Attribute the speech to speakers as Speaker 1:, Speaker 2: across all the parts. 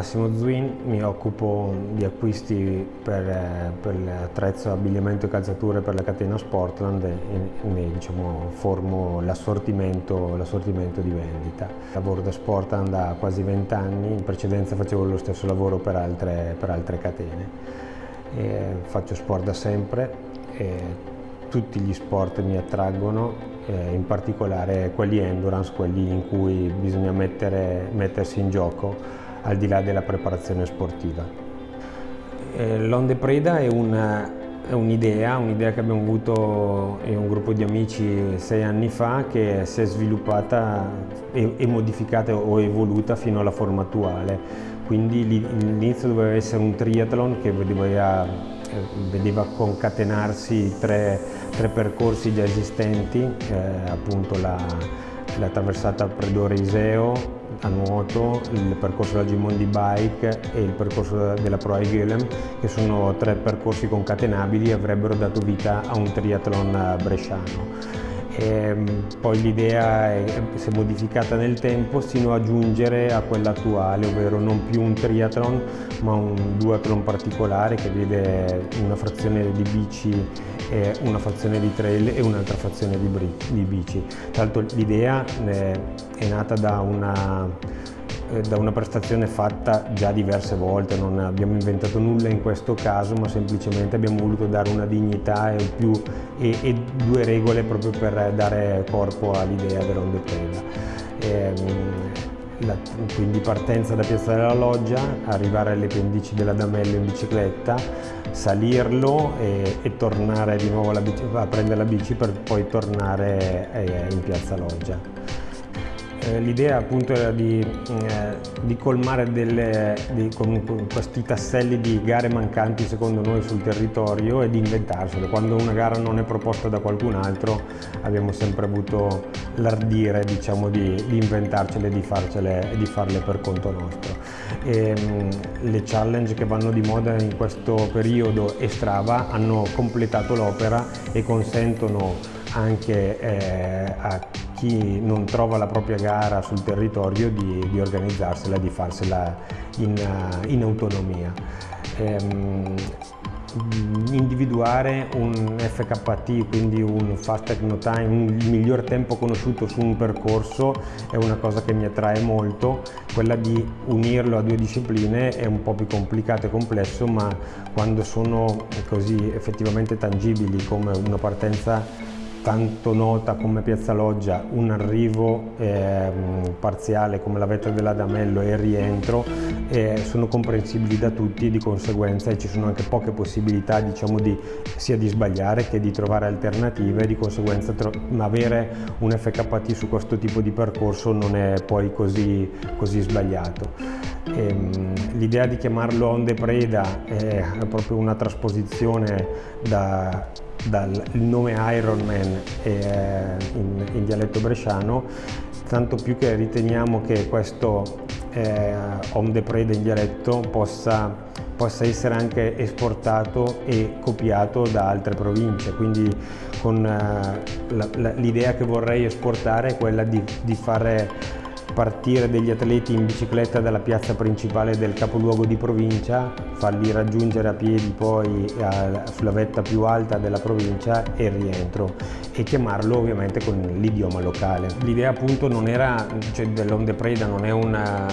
Speaker 1: Massimo Zwin, mi occupo di acquisti per, per l'attrezzo, abbigliamento e calzature per la catena Sportland e, e diciamo, formo l'assortimento di vendita. Lavoro da Sportland da quasi 20 anni, in precedenza facevo lo stesso lavoro per altre, per altre catene. E faccio sport da sempre, tutti gli sport mi attraggono eh, in particolare quelli endurance, quelli in cui bisogna mettere, mettersi in gioco al di là della preparazione sportiva. Eh, L'Onde Preda è un'idea, un un'idea che abbiamo avuto in un gruppo di amici sei anni fa che si è sviluppata e, e modificata o evoluta fino alla forma attuale. Quindi l'inizio doveva essere un triathlon che vedeva vedeva concatenarsi tre, tre, percorsi già esistenti, eh, appunto la, la traversata Predore-Iseo a nuoto, il percorso della Gimondi Bike e il percorso della Pro Gilem, che sono tre percorsi concatenabili e avrebbero dato vita a un triathlon bresciano. E ehm, poi l'idea si è modificata nel tempo sino a giungere a quella attuale, ovvero non più un triathlon ma un duathlon particolare che vede una frazione di bici, una frazione di trail e un'altra frazione di bici. Tra l'altro l'idea eh, è nata da una da una prestazione fatta già diverse volte, non abbiamo inventato nulla in questo caso, ma semplicemente abbiamo voluto dare una dignità e, più, e, e due regole proprio per dare corpo all'idea dell'onde ehm, quindi partenza da Piazza della Loggia, arrivare alle pendici della Damello in bicicletta, salirlo e, e tornare di nuovo a prendere la bici per poi tornare eh, in Piazza Loggia. Eh, l'idea appunto era di, eh, di colmare delle, di, con, questi tasselli di gare mancanti secondo noi sul territorio e di inventarsele. Quando una gara non è proposta da qualcun altro abbiamo sempre avuto l'ardire diciamo, di, di, inventarcele e di, farcele, farle per conto nostro. E, ehm, le challenge che vanno di moda in questo periodo e Strava hanno completato l'opera e consentono anche eh, a chi non trova la propria gara sul territorio di, di organizzarsela, di farsela in, in autonomia. Ehm, individuare un FKT, quindi un Fast Techno Time, un miglior tempo conosciuto su un percorso è una cosa che mi attrae molto, quella di unirlo a due discipline è un po' più complicato e complesso ma quando sono così effettivamente tangibili come una partenza tanto nota come Piazza Loggia, un arrivo eh, parziale come la vetta dell'Adamello e il rientro eh, sono comprensibili da tutti e di conseguenza ci sono anche poche possibilità diciamo, di, sia di sbagliare che di trovare alternative e di conseguenza avere un FKT su questo tipo di percorso non è poi così, così sbagliato. Ehm, l'idea di chiamarlo Onde Preda è proprio una trasposizione da dal nome Ironman eh, in, in, dialetto bresciano, tanto più che riteniamo che questo eh, Home de Preda in dialetto possa, possa, essere anche esportato e copiato da altre province, quindi con eh, l'idea che vorrei esportare è quella di, di fare partire degli atleti in bicicletta dalla piazza principale del capoluogo di provincia, farli raggiungere a piedi poi a, sulla vetta più alta della provincia e il rientro e chiamarlo ovviamente con l'idioma locale. L'idea appunto non era, cioè dell'onde preda non è una,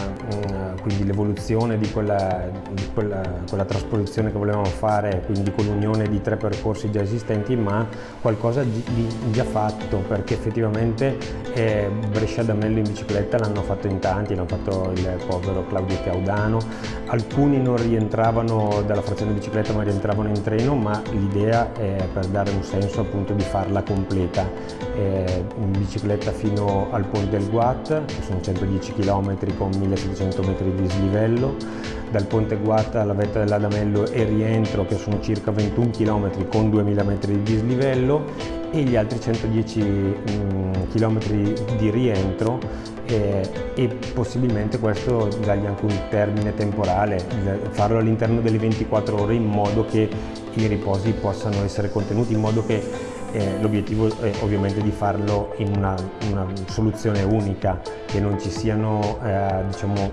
Speaker 1: una quindi l'evoluzione di, quella, di quella, quella, trasposizione che volevamo fare, quindi con l'unione di tre percorsi già esistenti, ma qualcosa di, di già fatto perché effettivamente eh, Brescia D'Amello in bicicletta l'hanno fatto in tanti, l'hanno fatto il povero Claudio Caudano, alcuni non rientravano dalla frazione bicicletta ma rientravano in treno, ma l'idea è per dare un senso appunto di farla completa, eh, in bicicletta fino al Ponte del Guat, che sono 110 km con 1700 metri di dislivello, dal Ponte Guata alla vetta dell'Adamello e rientro che sono circa 21 km con 2000 metri di dislivello e gli altri 110 mm, km di rientro eh, e possibilmente questo dargli anche un termine temporale, farlo all'interno delle 24 ore in modo che i riposi possano essere contenuti, in modo che eh, l'obiettivo è ovviamente di farlo in una, una, soluzione unica, che non ci siano eh, diciamo,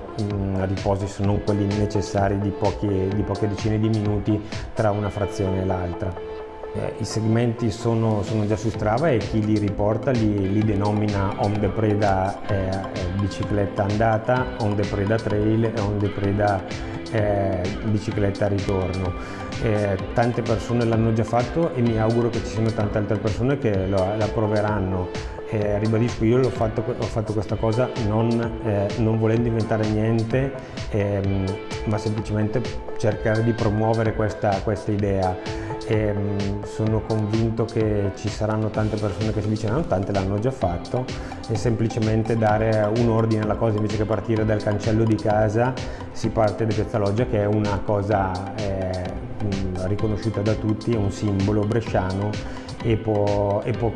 Speaker 1: riposi se non quelli necessari di, pochi, di poche decine di minuti tra una frazione e l'altra. Eh, I segmenti sono, sono, già su Strava e chi li riporta li, li denomina on the preda eh, bicicletta andata, on the preda trail e on the preda eh, bicicletta ritorno. Eh, tante persone l'hanno già fatto e mi auguro che ci siano tante altre persone che lo, la proveranno. Eh, ribadisco, io ho fatto, ho fatto, questa cosa non, eh, non volendo inventare niente, ehm, ma semplicemente cercare di promuovere questa, questa idea. E mm, sono convinto che ci saranno tante persone che si avvicineranno, tante l'hanno già fatto e semplicemente dare un ordine alla cosa invece che partire dal cancello di casa si parte da Piazza Loggia che è una cosa eh, riconosciuta da tutti, è un simbolo bresciano e può, e può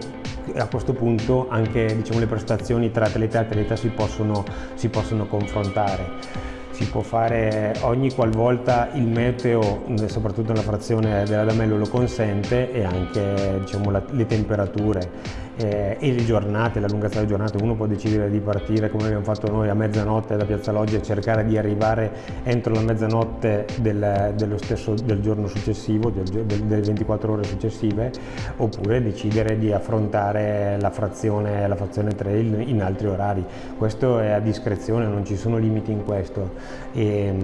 Speaker 1: a questo punto anche diciamo, le prestazioni tra atleta e atleta si possono, si possono confrontare. Si può fare ogni qualvolta il meteo, soprattutto nella frazione dell'Adamello, lo consente e anche diciamo, la, le temperature eh, e le giornate, la lunghezza delle giornate, uno può decidere di partire come abbiamo fatto noi a mezzanotte da Piazza Loggia e cercare di arrivare entro la mezzanotte del, stesso, del giorno successivo, del, del, delle 24 ore successive, oppure decidere di affrontare la frazione, la frazione trail in altri orari. Questo è a discrezione, non ci sono limiti in questo e,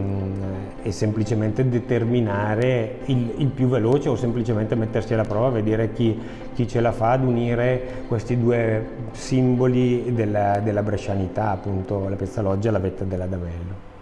Speaker 1: e semplicemente determinare il, il, più veloce o semplicemente mettersi alla prova, vedere chi, chi ce la fa ad unire questi due simboli della, della brescianità, appunto la Piazza Loggia e la vetta della Damello.